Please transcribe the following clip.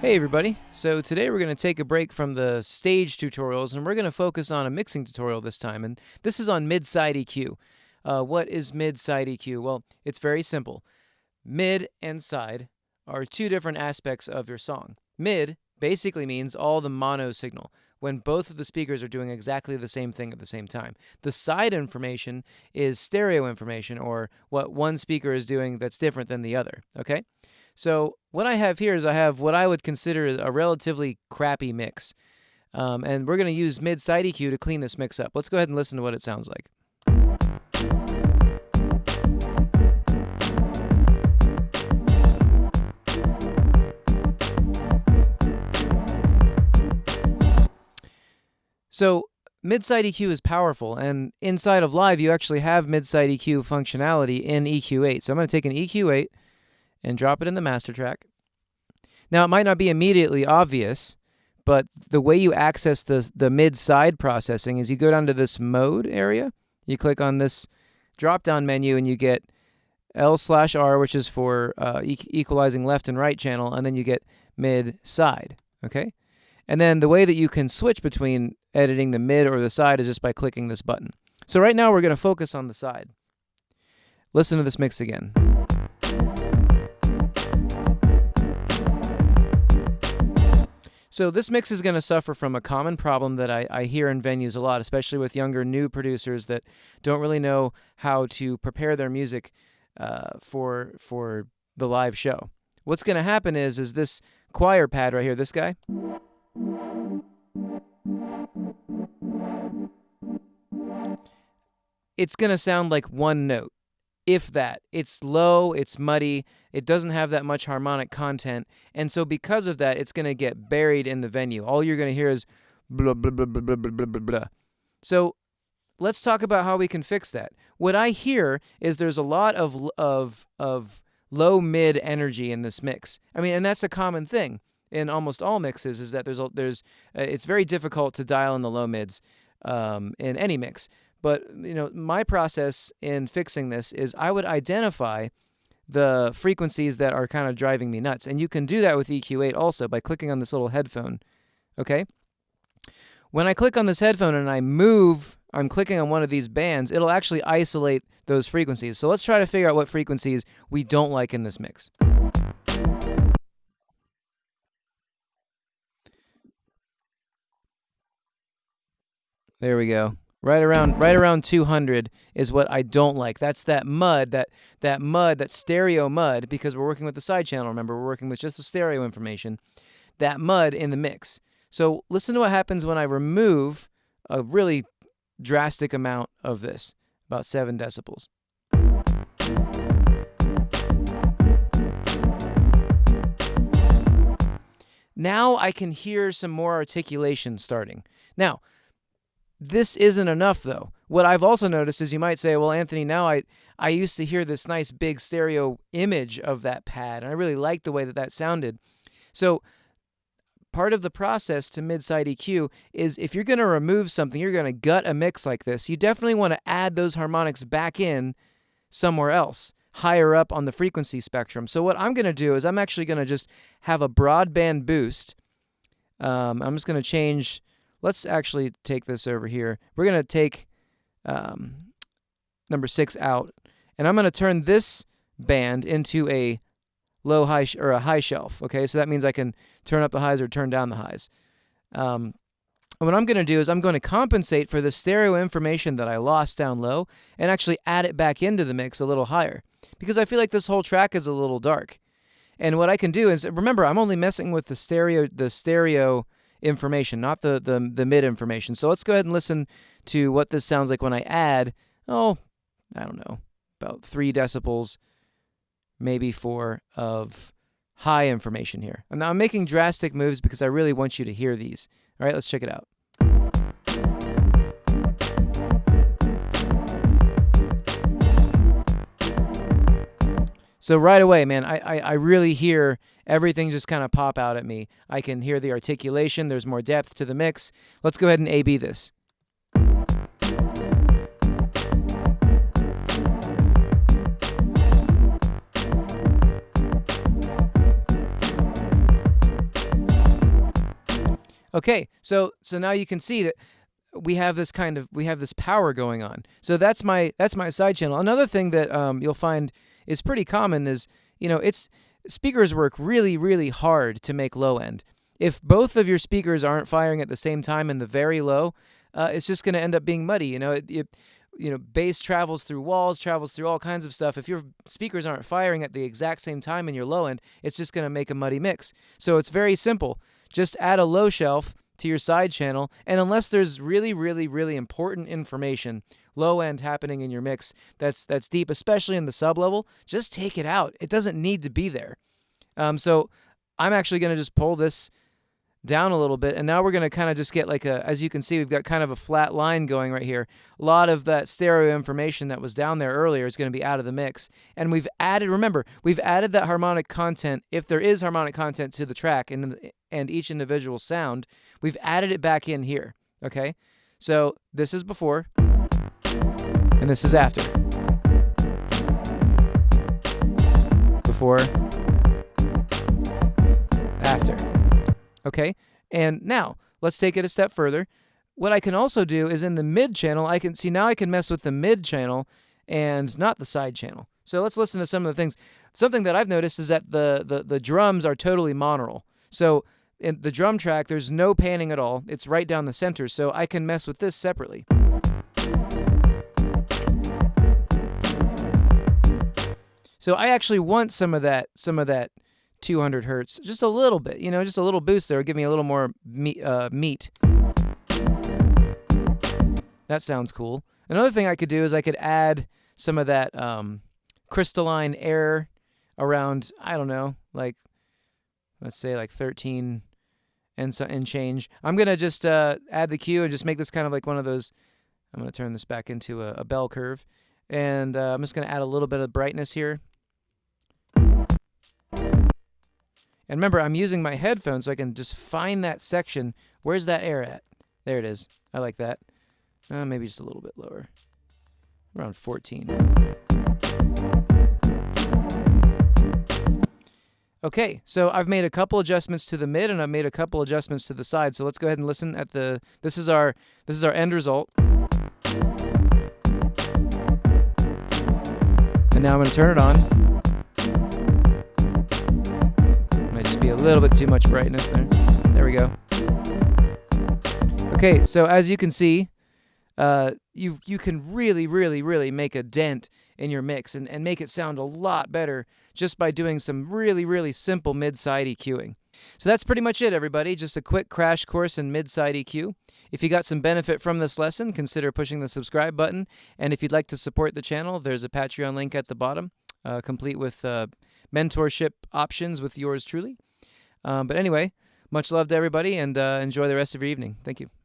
Hey everybody, so today we're going to take a break from the stage tutorials and we're going to focus on a mixing tutorial this time and this is on mid-side EQ. Uh, what is mid-side EQ? Well, it's very simple. Mid and side are two different aspects of your song. Mid basically means all the mono signal, when both of the speakers are doing exactly the same thing at the same time. The side information is stereo information or what one speaker is doing that's different than the other, okay? So what I have here is I have what I would consider a relatively crappy mix. Um, and we're going to use mid-side EQ to clean this mix up. Let's go ahead and listen to what it sounds like. So mid-side EQ is powerful, and inside of Live, you actually have mid-side EQ functionality in EQ8. So I'm going to take an EQ8, and drop it in the master track. Now, it might not be immediately obvious, but the way you access the, the mid-side processing is you go down to this mode area, you click on this drop-down menu, and you get L slash R, which is for uh, e equalizing left and right channel, and then you get mid-side, okay? And then the way that you can switch between editing the mid or the side is just by clicking this button. So right now we're going to focus on the side. Listen to this mix again. So this mix is going to suffer from a common problem that I, I, hear in venues a lot, especially with younger new producers that don't really know how to prepare their music uh, for for the live show. What's going to happen is is this choir pad right here, this guy. It's going to sound like one note if that. It's low, it's muddy, it doesn't have that much harmonic content, and so because of that, it's going to get buried in the venue. All you're going to hear is blah, blah, blah, blah, blah, blah, blah, blah. So let's talk about how we can fix that. What I hear is there's a lot of, of, of low mid energy in this mix. I mean, and that's a common thing in almost all mixes is that there's, a, there's uh, it's very difficult to dial in the low mids um, in any mix. But you know, my process in fixing this is I would identify the frequencies that are kind of driving me nuts. And you can do that with EQ8 also by clicking on this little headphone. Okay? When I click on this headphone and I move, I'm clicking on one of these bands, it'll actually isolate those frequencies. So let's try to figure out what frequencies we don't like in this mix. There we go. Right around right around 200 is what I don't like. That's that mud, that that mud, that stereo mud because we're working with the side channel, remember? We're working with just the stereo information. That mud in the mix. So listen to what happens when I remove a really drastic amount of this, about 7 decibels. Now I can hear some more articulation starting. Now, this isn't enough though. What I've also noticed is you might say, well, Anthony, now I, I used to hear this nice big stereo image of that pad, and I really liked the way that that sounded. So part of the process to mid-side EQ is if you're going to remove something, you're going to gut a mix like this, you definitely want to add those harmonics back in somewhere else, higher up on the frequency spectrum. So what I'm going to do is I'm actually going to just have a broadband boost. Um, I'm just going to change Let's actually take this over here. We're going to take um, number six out, and I'm going to turn this band into a low high or a high shelf. Okay, so that means I can turn up the highs or turn down the highs. Um, and what I'm going to do is I'm going to compensate for the stereo information that I lost down low and actually add it back into the mix a little higher because I feel like this whole track is a little dark. And what I can do is remember I'm only messing with the stereo the stereo information, not the, the, the mid information. So let's go ahead and listen to what this sounds like when I add, oh, I don't know, about three decibels, maybe four of high information here. And now I'm making drastic moves because I really want you to hear these. All right, let's check it out. So right away, man, I, I, I really hear everything just kind of pop out at me. I can hear the articulation. There's more depth to the mix. Let's go ahead and A-B this. Okay, so so now you can see that we have this kind of we have this power going on. So that's my that's my side channel. Another thing that um, you'll find is pretty common is you know it's speakers work really really hard to make low end. If both of your speakers aren't firing at the same time in the very low, uh, it's just going to end up being muddy. You know, it, it, you know, bass travels through walls, travels through all kinds of stuff. If your speakers aren't firing at the exact same time in your low end, it's just going to make a muddy mix. So it's very simple. Just add a low shelf to your side channel, and unless there's really, really, really important information, low end happening in your mix that's that's deep, especially in the sub level, just take it out. It doesn't need to be there. Um, so I'm actually going to just pull this down a little bit. And now we're going to kind of just get like a, as you can see, we've got kind of a flat line going right here. A lot of that stereo information that was down there earlier is going to be out of the mix. And we've added, remember, we've added that harmonic content, if there is harmonic content to the track and, and each individual sound, we've added it back in here. Okay. So this is before and this is after. Before, after. Okay, and now let's take it a step further. What I can also do is in the mid channel, I can see now I can mess with the mid channel and not the side channel. So let's listen to some of the things. Something that I've noticed is that the, the, the drums are totally monaural. So in the drum track, there's no panning at all. It's right down the center, so I can mess with this separately. So I actually want some of that, some of that 200 hertz, just a little bit, you know, just a little boost there, give me a little more meat. Uh, meat. That sounds cool. Another thing I could do is I could add some of that um, crystalline air around, I don't know, like, let's say like 13 and, so, and change. I'm going to just uh, add the Q and just make this kind of like one of those, I'm to turn this back into a, a bell curve. And uh, I'm just going to add a little bit of brightness here. And remember, I'm using my headphones so I can just find that section. Where's that air at? There it is. I like that. Uh, maybe just a little bit lower. Around 14. Okay, so I've made a couple adjustments to the mid and I've made a couple adjustments to the side. So let's go ahead and listen at the this is our this is our end result. And now I'm going to turn it on. Might just be a little bit too much brightness there. There we go. Okay, so as you can see, uh, you you can really, really, really make a dent in your mix and, and make it sound a lot better just by doing some really, really simple mid-side EQing. So that's pretty much it, everybody. Just a quick crash course in mid-side EQ. If you got some benefit from this lesson, consider pushing the subscribe button. And if you'd like to support the channel, there's a Patreon link at the bottom, uh, complete with uh, mentorship options with yours truly. Um, but anyway, much love to everybody and uh, enjoy the rest of your evening. Thank you.